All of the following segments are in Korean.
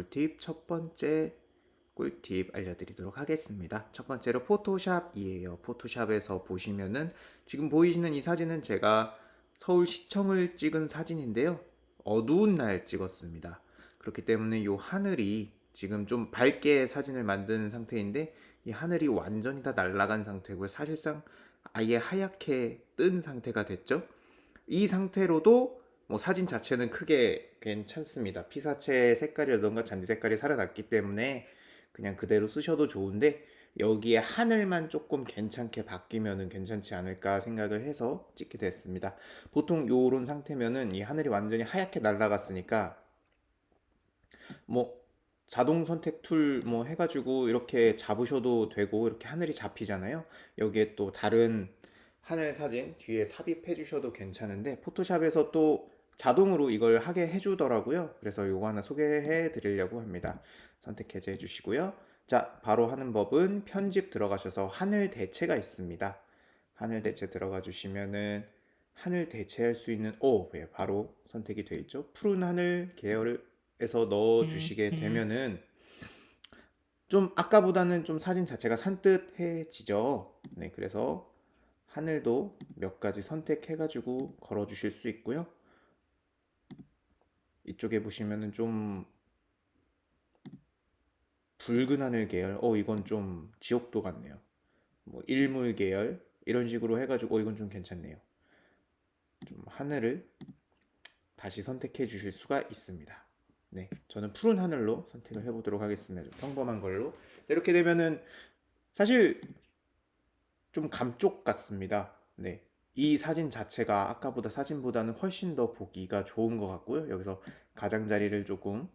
꿀팁 첫 번째 꿀팁 알려드리도록 하겠습니다. 첫 번째로 포토샵이에요. 포토샵에서 보시면은 지금 보이시는 이 사진은 제가 서울시청을 찍은 사진인데요. 어두운 날 찍었습니다. 그렇기 때문에 이 하늘이 지금 좀 밝게 사진을 만드는 상태인데 이 하늘이 완전히 다 날아간 상태고요. 사실상 아예 하얗게 뜬 상태가 됐죠. 이 상태로도 뭐 사진 자체는 크게 괜찮습니다. 피사체 색깔이라던가 잔디 색깔이 살아났기 때문에 그냥 그대로 쓰셔도 좋은데 여기에 하늘만 조금 괜찮게 바뀌면은 괜찮지 않을까 생각을 해서 찍게 됐습니다. 보통 요런 상태면은 이 하늘이 완전히 하얗게 날아갔으니까 뭐 자동 선택 툴 뭐 해가지고 이렇게 잡으셔도 되고 이렇게 하늘이 잡히잖아요. 여기에 또 다른 하늘 사진 뒤에 삽입해 주셔도 괜찮은데 포토샵에서 또 자동으로 이걸 하게 해주더라고요. 그래서 요거 하나 소개해 드리려고 합니다. 선택 해제해 주시고요. 자, 바로 하는 법은 편집 들어가셔서 하늘 대체가 있습니다. 하늘 대체 들어가 주시면은 하늘 대체할 수 있는 오, 예, 바로 선택이 되어 있죠. 푸른 하늘 계열에서 넣어 주시게 되면은 좀 아까보다는 좀 사진 자체가 산뜻해지죠. 네, 그래서 하늘도 몇 가지 선택해 가지고 걸어 주실 수 있고요. 이쪽에 보시면은 좀 붉은 하늘 계열 어 이건 좀 지옥도 같네요. 뭐 일물 계열 이런 식으로 해가지고 어 이건 좀 괜찮네요. 좀 하늘을 다시 선택해 주실 수가 있습니다. 네 저는 푸른 하늘로 선택을 해 보도록 하겠습니다. 좀 평범한 걸로. 이렇게 되면은 사실 좀 감쪽 같습니다. 네. 이 사진 자체가 아까보다 사진보다는 훨씬 더 보기가 좋은 것 같고요. 여기서 가장자리를 조금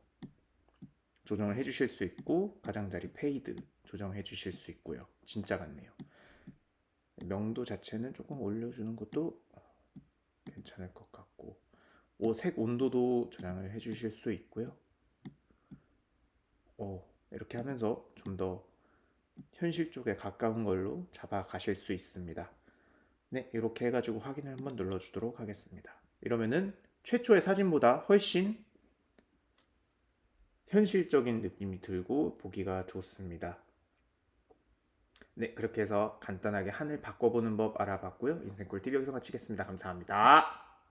조정을 해 주실 수 있고 가장자리 fade 조정해 주실 수 있고요. 진짜 같네요. 명도 자체는 조금 올려주는 것도 괜찮을 것 같고 오, 색 온도도 조정을 해 주실 수 있고요. 오, 이렇게 하면서 좀 더 현실 쪽에 가까운 걸로 잡아 가실 수 있습니다 네 이렇게 해가지고 확인을 한번 눌러주도록 하겠습니다 이러면은 최초의 사진보다 훨씬 현실적인 느낌이 들고 보기가 좋습니다. 네, 그렇게 해서 간단하게 하늘 바꿔보는 법 알아봤고요. 인생꿀팁 여기서 마치겠습니다. 감사합니다.